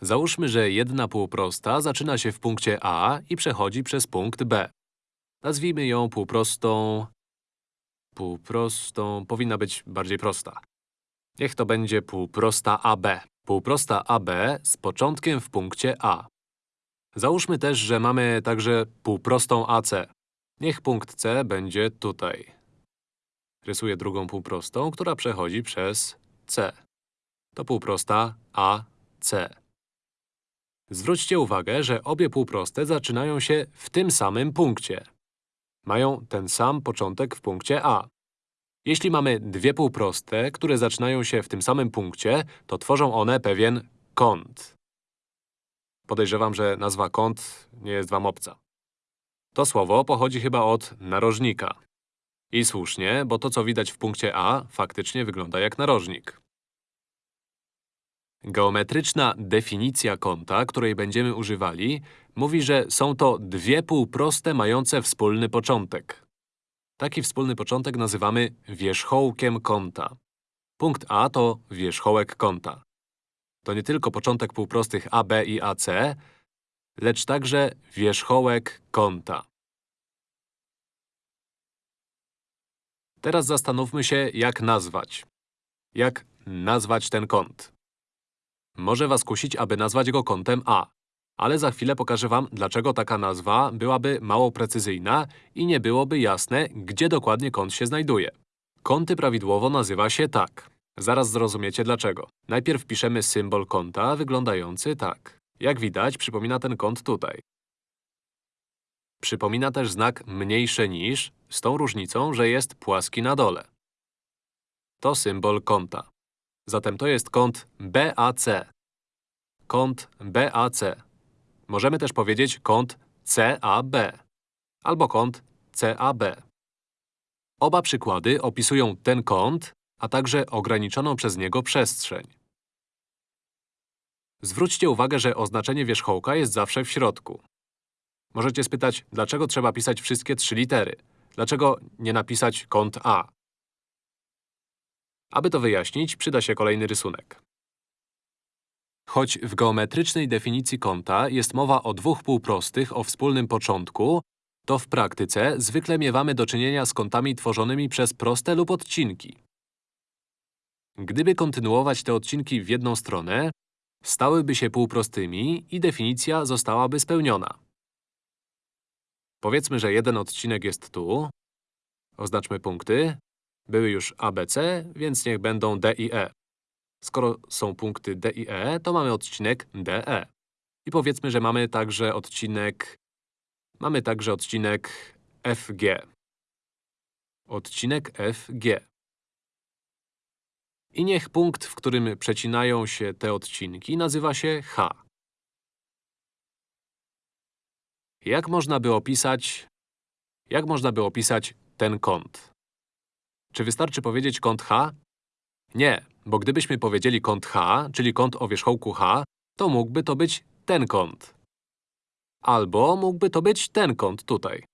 Załóżmy, że jedna półprosta zaczyna się w punkcie A i przechodzi przez punkt B. Nazwijmy ją półprostą… Półprostą… powinna być bardziej prosta. Niech to będzie półprosta AB. Półprosta AB z początkiem w punkcie A. Załóżmy też, że mamy także półprostą AC. Niech punkt C będzie tutaj. Rysuję drugą półprostą, która przechodzi przez C. To półprosta AC. Zwróćcie uwagę, że obie półproste zaczynają się w tym samym punkcie. Mają ten sam początek w punkcie A. Jeśli mamy dwie półproste, które zaczynają się w tym samym punkcie, to tworzą one pewien kąt. Podejrzewam, że nazwa kąt nie jest wam obca. To słowo pochodzi chyba od narożnika. I słusznie, bo to, co widać w punkcie A, faktycznie wygląda jak narożnik. Geometryczna definicja kąta, której będziemy używali, mówi, że są to dwie półproste mające wspólny początek. Taki wspólny początek nazywamy wierzchołkiem kąta. Punkt A to wierzchołek kąta. To nie tylko początek półprostych AB i AC, lecz także wierzchołek kąta. Teraz zastanówmy się, jak nazwać. Jak nazwać ten kąt? Może was kusić, aby nazwać go kątem A. Ale za chwilę pokażę wam, dlaczego taka nazwa byłaby mało precyzyjna i nie byłoby jasne, gdzie dokładnie kąt się znajduje. Kąty prawidłowo nazywa się tak. Zaraz zrozumiecie dlaczego. Najpierw piszemy symbol kąta wyglądający tak. Jak widać, przypomina ten kąt tutaj. Przypomina też znak mniejsze niż, z tą różnicą, że jest płaski na dole. To symbol kąta. Zatem to jest kąt BAC. Kąt BAC. Możemy też powiedzieć kąt CAB albo kąt CAB. Oba przykłady opisują ten kąt, a także ograniczoną przez niego przestrzeń. Zwróćcie uwagę, że oznaczenie wierzchołka jest zawsze w środku. Możecie spytać, dlaczego trzeba pisać wszystkie trzy litery? Dlaczego nie napisać kąt A? Aby to wyjaśnić, przyda się kolejny rysunek. Choć w geometrycznej definicji kąta jest mowa o dwóch półprostych o wspólnym początku, to w praktyce zwykle miewamy do czynienia z kątami tworzonymi przez proste lub odcinki. Gdyby kontynuować te odcinki w jedną stronę, stałyby się półprostymi i definicja zostałaby spełniona. Powiedzmy, że jeden odcinek jest tu. Oznaczmy punkty. Były już ABC, więc niech będą D i E. Skoro są punkty D i E, to mamy odcinek DE. I powiedzmy, że mamy także odcinek… Mamy także odcinek FG. Odcinek FG. I niech punkt, w którym przecinają się te odcinki, nazywa się H. Jak można by opisać… Jak można by opisać ten kąt? Czy wystarczy powiedzieć kąt H? Nie, bo gdybyśmy powiedzieli kąt H, czyli kąt o wierzchołku H, to mógłby to być ten kąt. Albo mógłby to być ten kąt tutaj.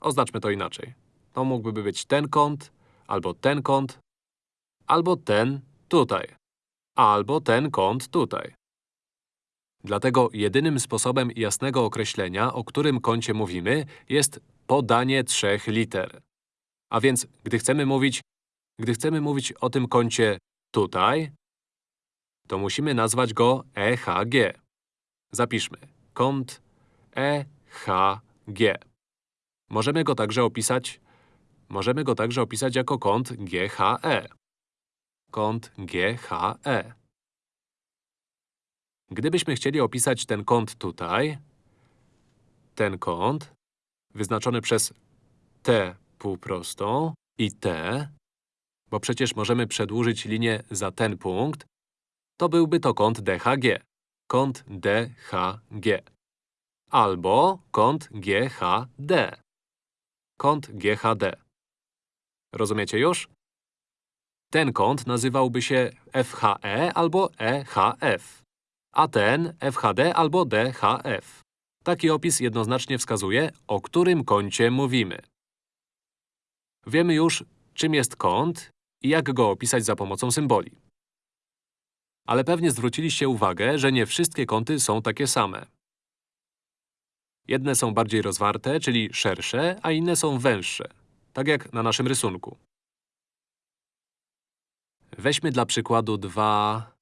Oznaczmy to inaczej. To mógłby być ten kąt, albo ten kąt, albo ten tutaj, albo ten kąt tutaj. Dlatego jedynym sposobem jasnego określenia, o którym kącie mówimy, jest podanie trzech liter. A więc, gdy chcemy mówić, gdy chcemy mówić o tym kącie tutaj, to musimy nazwać go EHG. Zapiszmy. Kąt EHG. Możemy go także opisać… Możemy go także opisać jako kąt GHE. Kąt GHE. Gdybyśmy chcieli opisać ten kąt tutaj, ten kąt, wyznaczony przez T półprostą i T, bo przecież możemy przedłużyć linię za ten punkt, to byłby to kąt DHG. Kąt DHG. Albo kąt GHD. Kąt GHD. Rozumiecie już? Ten kąt nazywałby się FHE albo EHF, a ten FHD albo DHF. Taki opis jednoznacznie wskazuje, o którym kącie mówimy. Wiemy już, czym jest kąt i jak go opisać za pomocą symboli. Ale pewnie zwróciliście uwagę, że nie wszystkie kąty są takie same. Jedne są bardziej rozwarte, czyli szersze, a inne są węższe. Tak jak na naszym rysunku. Weźmy dla przykładu dwa…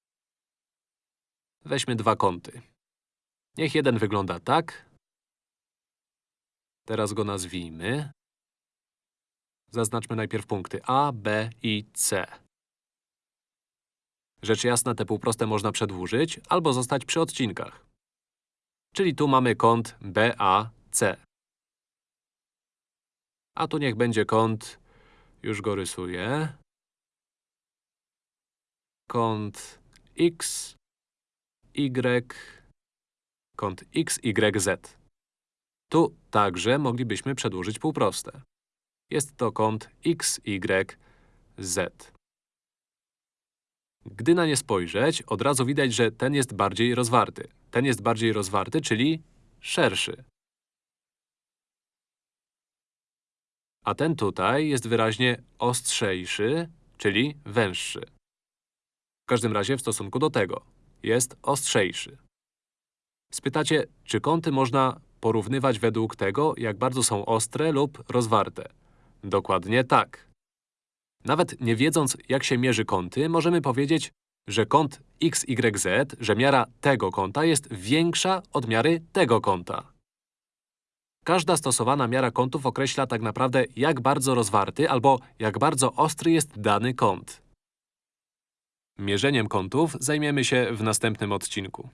Weźmy dwa kąty. Niech jeden wygląda tak. Teraz go nazwijmy. Zaznaczmy najpierw punkty A, B i C. Rzecz jasna, te półproste można przedłużyć albo zostać przy odcinkach. Czyli tu mamy kąt BAC. A tu niech będzie kąt… już go rysuję. Kąt X, Y, kąt X, Y, Z. Tu także moglibyśmy przedłużyć półproste. Jest to kąt X, Y, Z. Gdy na nie spojrzeć, od razu widać, że ten jest bardziej rozwarty. Ten jest bardziej rozwarty, czyli szerszy. A ten tutaj jest wyraźnie ostrzejszy, czyli węższy. W każdym razie w stosunku do tego jest ostrzejszy. Spytacie, czy kąty można porównywać według tego, jak bardzo są ostre lub rozwarte? Dokładnie tak. Nawet nie wiedząc, jak się mierzy kąty, możemy powiedzieć, że kąt XYZ, że miara tego kąta jest większa od miary tego kąta. Każda stosowana miara kątów określa tak naprawdę, jak bardzo rozwarty albo jak bardzo ostry jest dany kąt. Mierzeniem kątów zajmiemy się w następnym odcinku.